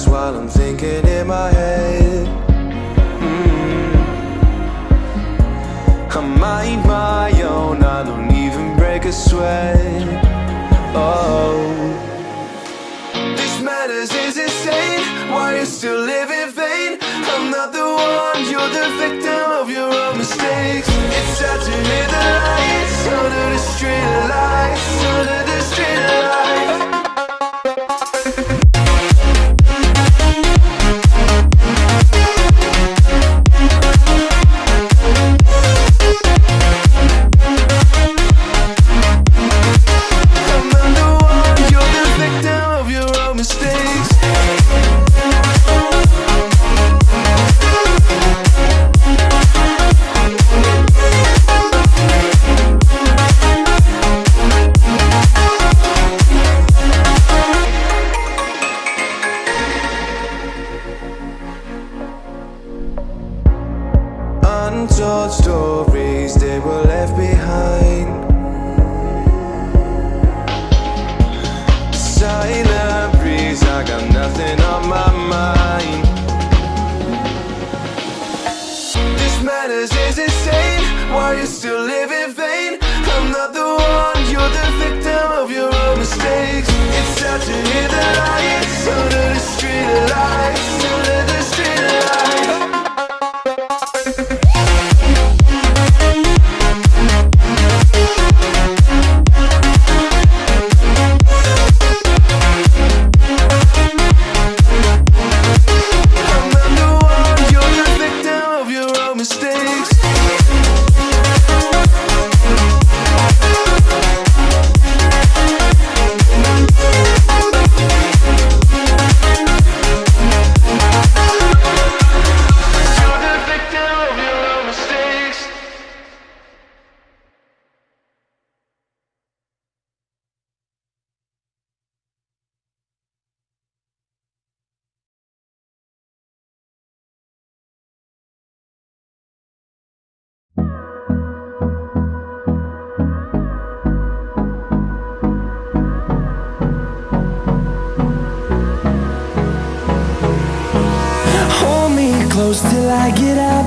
glass while I'm thinking in my head. Mm. I mind my own, I don't even break a sweat. Oh, this matters is insane. Why you still live in vain? I'm not the one, you're the victim of your own mistakes. It's sad to hear the lights under the street lights, under the Untold Get up.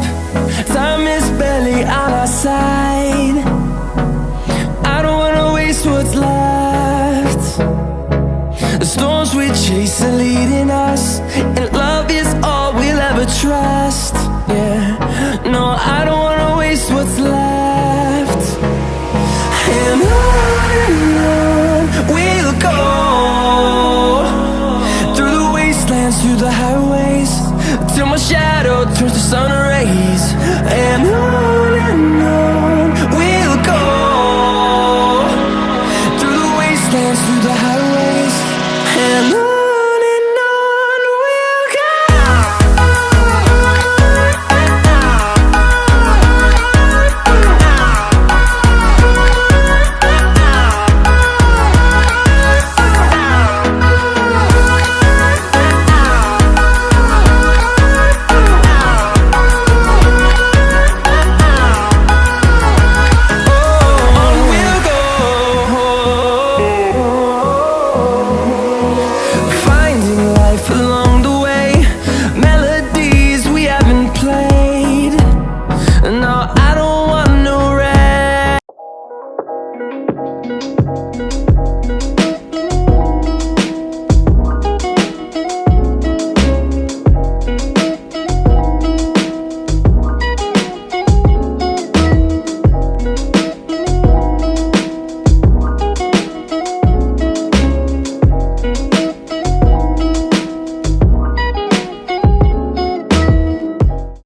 Time is barely on our side. I don't wanna waste what's left. The storms we chase are leading us, and love is all we'll ever trust. Yeah, no, I don't wanna waste what's left. And on we'll go through the wastelands, through the highways, till my shadow turns to sun rays. And on